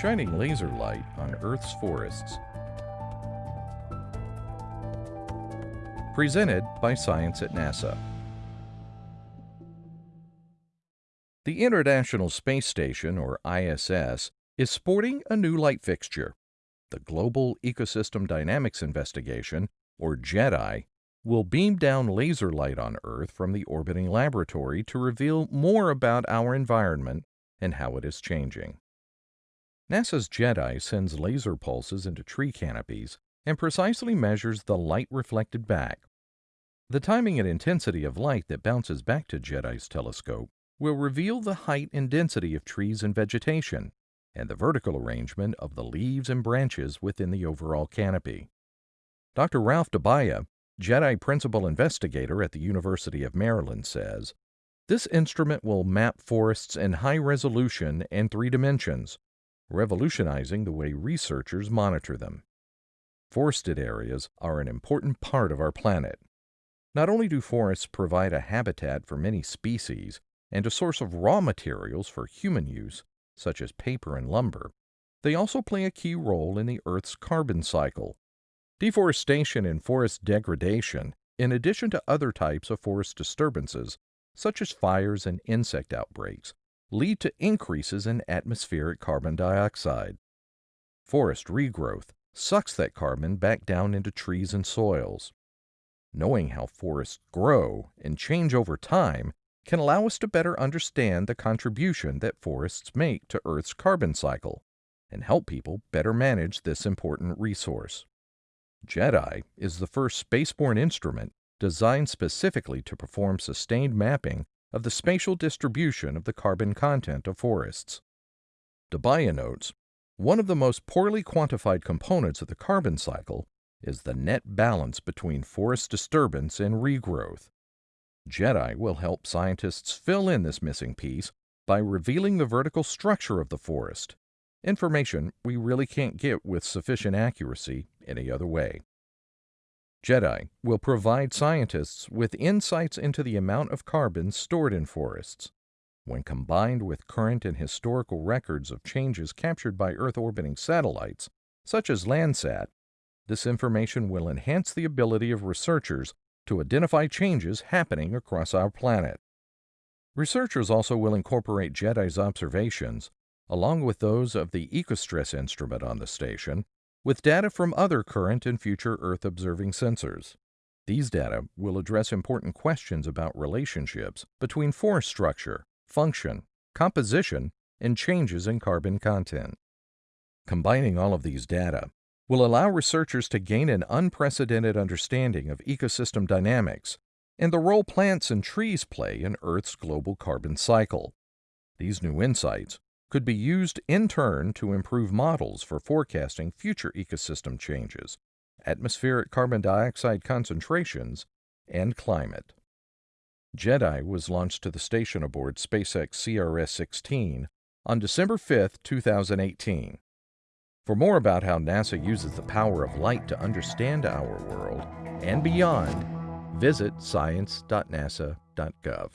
shining laser light on Earth's forests. Presented by Science at NASA. The International Space Station, or ISS, is sporting a new light fixture. The Global Ecosystem Dynamics Investigation, or GEDI, will beam down laser light on Earth from the orbiting laboratory to reveal more about our environment and how it is changing. NASA's GEDI sends laser pulses into tree canopies and precisely measures the light reflected back. The timing and intensity of light that bounces back to GEDI's telescope will reveal the height and density of trees and vegetation, and the vertical arrangement of the leaves and branches within the overall canopy. Dr. Ralph Dubayah, GEDI principal investigator at the University of Maryland, says this instrument will map forests in high resolution and three dimensions, revolutionizing the way researchers monitor them. Forested areas are an important part of our planet. Not only do forests provide a habitat for many species and a source of raw materials for human use, such as paper and lumber, they also play a key role in the Earth's carbon cycle. Deforestation and forest degradation, in addition to other types of forest disturbances, such as fires and insect outbreaks, lead to increases in atmospheric carbon dioxide. Forest regrowth sucks that carbon back down into trees and soils. Knowing how forests grow and change over time can allow us to better understand the contribution that forests make to Earth's carbon cycle and help people better manage this important resource. GEDI is the first spaceborne instrument designed specifically to perform sustained mapping of the spatial distribution of the carbon content of forests. Dubayah notes, one of the most poorly quantified components of the carbon cycle is the net balance between forest disturbance and regrowth. GEDI will help scientists fill in this missing piece by revealing the vertical structure of the forest, information we really can't get with sufficient accuracy any other way. GEDI will provide scientists with insights into the amount of carbon stored in forests. When combined with current and historical records of changes captured by Earth orbiting satellites, such as Landsat, this information will enhance the ability of researchers to identify changes happening across our planet. Researchers also will incorporate GEDI's observations, along with those of the EcoStress instrument on the station, with data from other current and future Earth observing sensors. These data will address important questions about relationships between forest structure, function, composition, and changes in carbon content. Combining all of these data will allow researchers to gain an unprecedented understanding of ecosystem dynamics and the role plants and trees play in Earth's global carbon cycle. These new insights could be used in turn to improve models for forecasting future ecosystem changes, atmospheric carbon dioxide concentrations, and climate. GEDI was launched to the station aboard SpaceX CRS-16 on December 5, 2018. For more about how NASA uses the power of light to understand our world and beyond, visit science.nasa.gov.